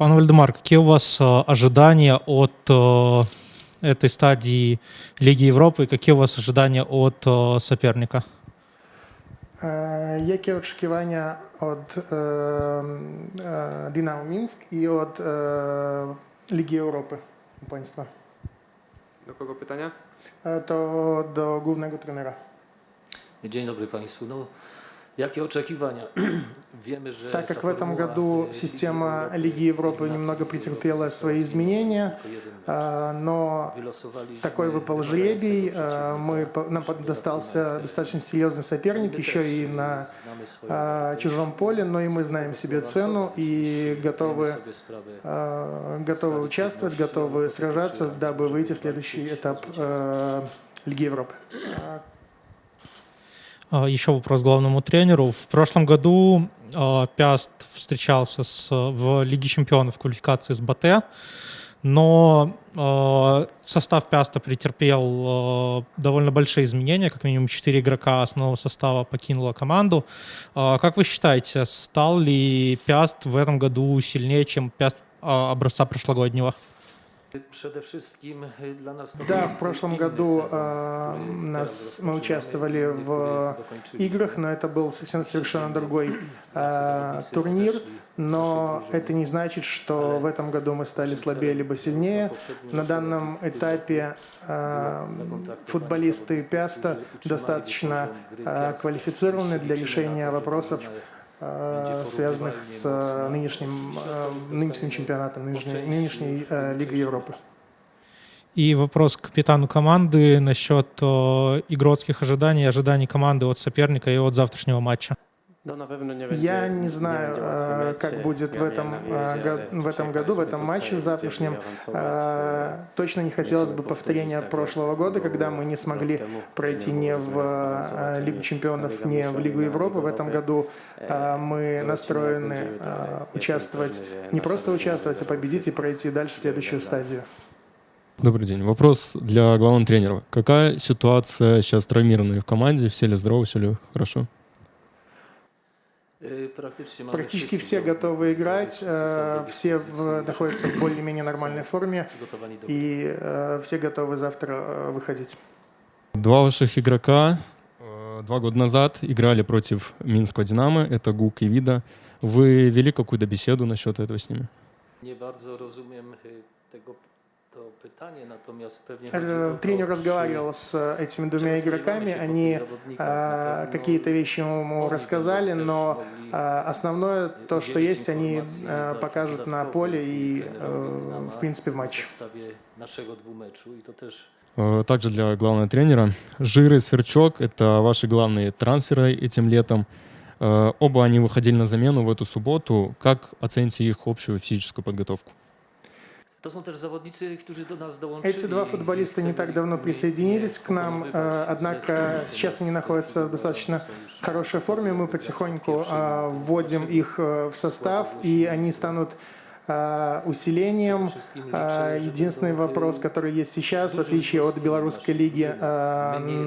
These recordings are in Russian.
Пан Вальдемар, какие у вас э, ожидания от э, этой стадии Лиги Европы? Какие у вас ожидания от э, соперника? Е, Які очікування від е, е, Динамо Мінськ і від е, Ліги Європи у państwa? Do kogo pytania? E, To do głównego trenera. Dzień dobry Państwu. No, так как в этом году e, система Лиги Европы немного претерпела свои изменения, а, но такой выпал жребий. а, Мы, по- нам достался достаточно серьезный соперник, еще и на Znamy swoją а, чужом поле, но и мы знаем себе цену и готовы э, готовы участвовать, готовы сражаться, дабы выйти в следующий этап э, Лиги Европы. А, Еще вопрос главному тренеру. В прошлом году а, Пяст встречался с, в Лиге чемпионов в квалификации с Батэ, но а, состав Пяста претерпел довольно большие изменения, как минимум 4 игрока основного состава покинуло команду. Как вы считаете, стал ли Пяст в этом году сильнее, чем Пяст образца прошлогоднего? Да, był в прошлом году э, нас, мы участвовали в играх, но это был совсем совершенно другой э, турнир. Но это не значит, что в этом году мы стали слабее либо сильнее. На данном этапе э, футболисты Пяста достаточно э, квалифицированы для решения вопросов, связанных с э, нынешним, э, нынешним чемпионатом, нынешней, нынешней э, Лигой Европы. И вопрос к капитану команды насчет э, игротских ожиданий, ожиданий команды от соперника и от завтрашнего матча. No, na pewno nie będzie, Я не знаю, mecz. как будет в этом, го- в этом году, в этом матче tutaj, завтрашнем. awansować, Э, Точно не хотелось бы повторения прошлого года, когда мы не смогли пройти не в Лигу чемпионов, не в Лигу Европы. В этом году э, мы настроены участвовать, не просто участвовать, а победить и пройти дальше в следующую стадию. Добрый день. Вопрос для главного тренера. Какая ситуация сейчас травмированные в команде? Все ли здоровы, все ли хорошо? Mamy Практически wszyscy все готовы играть, э, все в- находятся в более-менее нормальной форме, и э, все готовы завтра э, выходить. Два ваших игрока э, два года назад играли против Минского «Динамо». Это Гук и Вида. Вы вели какую-то беседу насчет этого с ними? Nie bardzo rozumiem tego Э, Тренер разговаривал с э, этими двумя игроками, они э, какие-то вещи ему рассказали, но э, основное, то, что есть, они э, покажут на поле и, э, в принципе, в матче. Э, Также для главного тренера. Жир и Сверчок — это ваши главные трансферы этим летом. Оба они выходили на замену в эту субботу. Как оцените их общую физическую подготовку? Эти два футболиста не так давно присоединились к нам, э, однако сейчас они находятся в достаточно хорошей форме. Мы потихоньку э, вводим их э, в состав, и они станут усилением. Единственный вопрос, который есть сейчас, в отличие от белорусской лиги,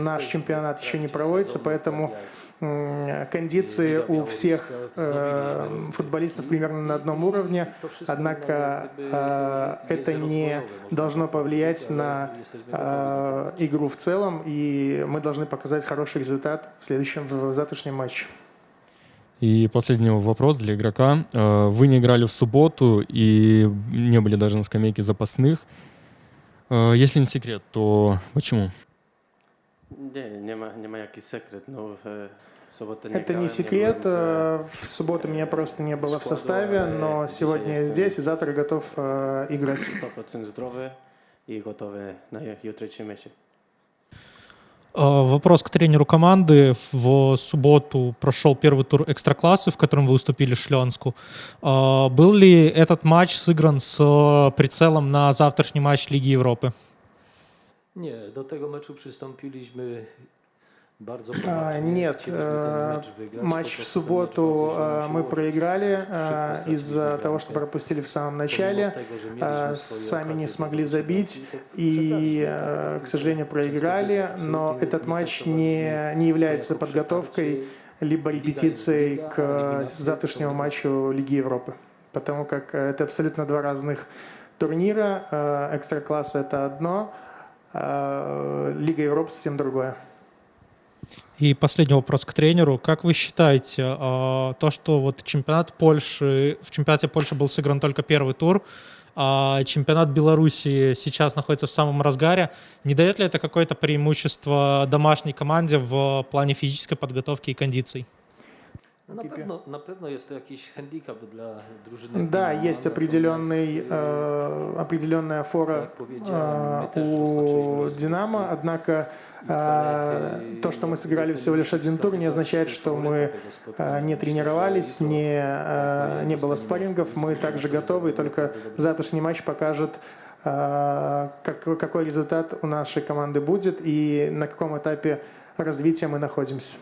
наш чемпионат еще не проводится, поэтому кондиции у всех э, футболистов примерно на одном уровне, однако э, это не должно повлиять на э, игру в целом, и мы должны показать хороший результат в следующем, в завтрашнем матче. И последний вопрос для игрока. Э, Вы не играли в субботу и не были даже на скамейке запасных. Э, Если не секрет, то почему? Nie Это не секрет, byłem э, в субботу меня просто не было в составе, но сегодня я здесь и завтра готов э, играть. w 100% zdrowy i gotowy na jutrzejszy mecz. Э, Вопрос к тренеру команды. В субботу прошел первый тур экстраклассы, в котором вы выступили в Шленску. Э, Был ли этот матч сыгран с э, прицелом на завтрашний матч Лиги Европы? Nie, do tego meczu przystąpiliśmy bardzo А, Нет, э, матч в субботу э, мы проиграли э, из-за того, что пропустили в самом начале. э, Сами не смогли забить и, э, к сожалению, проиграли, но этот матч не, не является подготовкой либо репетицией к завтрашнему матчу Лиги Европы. потому как э, это абсолютно два разных турнира. Э, Экстра-класс — это одно, а Лига Европы совсем другое. И последний вопрос к тренеру. Как вы считаете, э, то, что вот чемпионат Польши, в чемпионате Польши был сыгран только первый тур, а чемпионат Беларуси сейчас находится в самом разгаре, не дает ли это какое-то преимущество домашней команде в плане физической подготовки и кондиций? No na, pewno, na pewno jest to jakiś handicap dla drużyny. Определенный, e, определенная фора też у Динамо, однако э, то, что мы сыграли всего лишь один тур, не означает, что мы э, не тренировались, не, э, не было спаррингов. Мы также готовы, и только завтрашний матч покажет, э, как, какой результат у нашей команды будет и на каком этапе развития мы находимся.